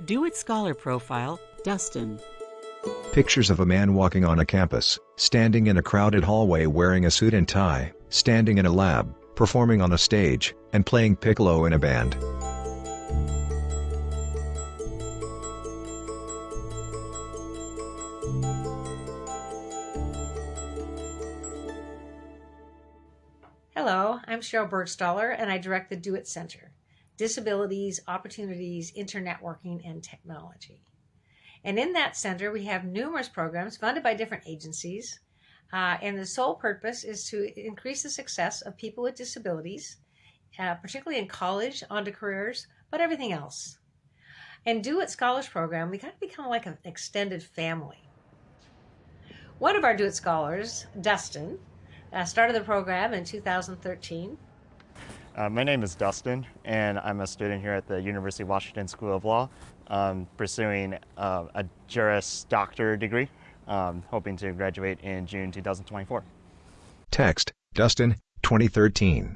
Do It Scholar Profile, Dustin. Pictures of a man walking on a campus, standing in a crowded hallway wearing a suit and tie, standing in a lab, performing on a stage, and playing piccolo in a band. Hello, I'm Sheryl Burgstahler, and I direct the Do It Center Disabilities, Opportunities, Internetworking, and Technology. And in that center, we have numerous programs funded by different agencies. Uh, and the sole purpose is to increase the success of people with disabilities, uh, particularly in college, onto careers, but everything else. And Do It Scholars Program, we kind of become like an extended family. One of our Do It Scholars, Dustin, uh, started the program in 2013. Uh, my name is Dustin, and I'm a student here at the University of Washington School of Law, um, pursuing uh, a Juris Doctor degree, um, hoping to graduate in June 2024. Text, Dustin, 2013.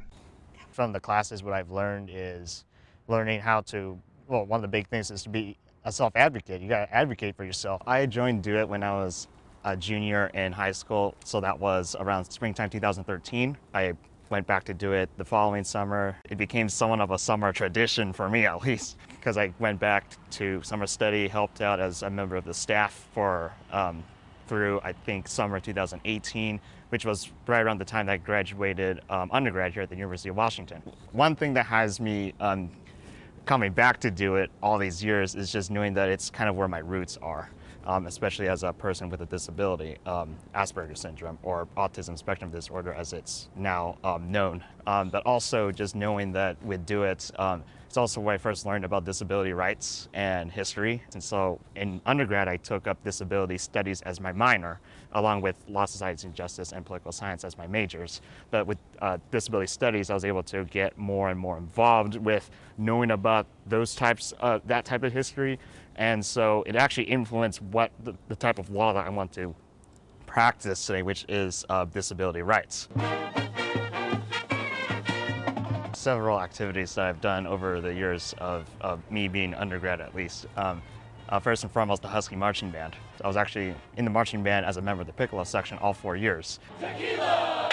From the classes, what I've learned is learning how to, well, one of the big things is to be a self-advocate. You got to advocate for yourself. I joined Do It when I was a junior in high school, so that was around springtime 2013. I went back to do it the following summer. It became somewhat of a summer tradition for me at least, because I went back to summer study, helped out as a member of the staff for um, through I think summer 2018, which was right around the time that I graduated um, undergrad here at the University of Washington. One thing that has me um, coming back to do it all these years is just knowing that it's kind of where my roots are um, especially as a person with a disability, um, Asperger's syndrome or autism spectrum disorder as it's now um, known. Um, but also just knowing that with Do It, um, it's also where I first learned about disability rights and history. And so in undergrad, I took up disability studies as my minor, along with law, society, and justice and political science as my majors. But with uh, disability studies, I was able to get more and more involved with knowing about those types, of, that type of history. And so it actually influenced what the, the type of law that I want to practice today, which is uh, disability rights several activities that I've done over the years of, of me being undergrad at least. Um, uh, first and foremost, the Husky Marching Band. I was actually in the marching band as a member of the piccolo section all four years. Tequila!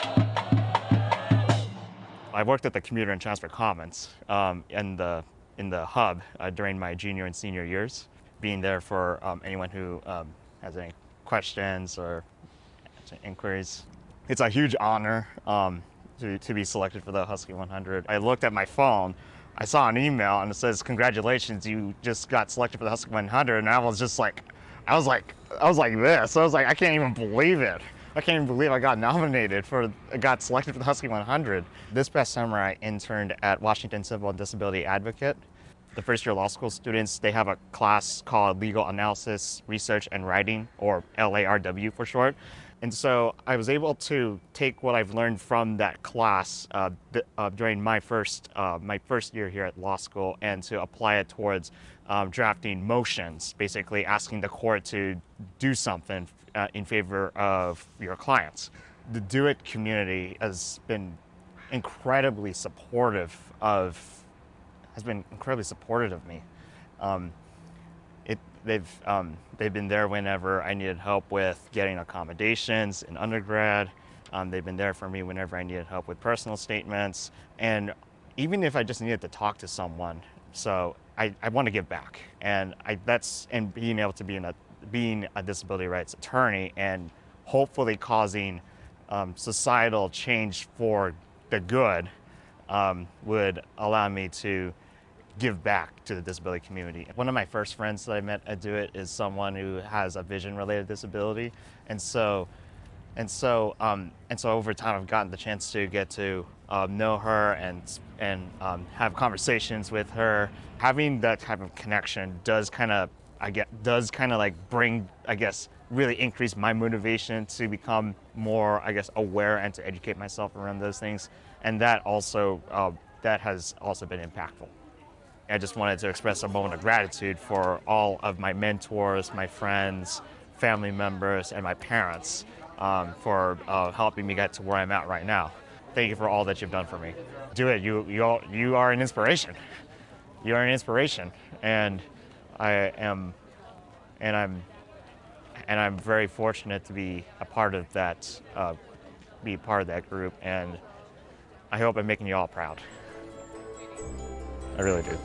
I worked at the Commuter and Transfer Commons um, in, the, in the hub uh, during my junior and senior years, being there for um, anyone who um, has any questions or inquiries. It's a huge honor um, to, to be selected for the Husky 100. I looked at my phone, I saw an email and it says, congratulations, you just got selected for the Husky 100. And I was just like, I was like, I was like this. I was like, I can't even believe it. I can't even believe I got nominated for, got selected for the Husky 100. This past summer, I interned at Washington Civil and Disability Advocate. The first year law school students, they have a class called Legal Analysis, Research, and Writing, or LARW for short. And so I was able to take what I've learned from that class uh, uh, during my first, uh, my first year here at law school and to apply it towards um, drafting motions, basically asking the court to do something uh, in favor of your clients. The Do It community has been incredibly supportive of, has been incredibly supportive of me. Um, they've um, they've been there whenever I needed help with getting accommodations in undergrad. Um, they've been there for me whenever I needed help with personal statements, and even if I just needed to talk to someone. So I, I want to give back, and I, that's and being able to be in a being a disability rights attorney and hopefully causing um, societal change for the good um, would allow me to give back to the disability community. One of my first friends that I met at Do It is someone who has a vision-related disability, and so, and so, um, and so over time I've gotten the chance to get to um, know her and and um, have conversations with her. Having that type of connection does kind of, I get, does kind of like bring, I guess, really increase my motivation to become more, I guess, aware and to educate myself around those things, and that also, uh, that has also been impactful. I just wanted to express a moment of gratitude for all of my mentors, my friends, family members, and my parents um, for uh, helping me get to where I'm at right now. Thank you for all that you've done for me. Do it. You, you, all, you are an inspiration. You are an inspiration. And I am, and I'm, and I'm very fortunate to be a part of that, uh, be part of that group, and I hope I'm making you all proud. I really do.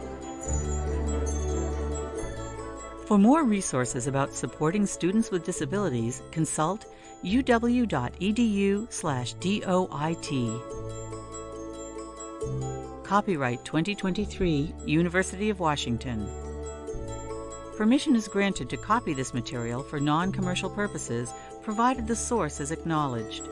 For more resources about supporting students with disabilities, consult uw.edu slash DOIT. Copyright 2023, University of Washington. Permission is granted to copy this material for non-commercial purposes, provided the source is acknowledged.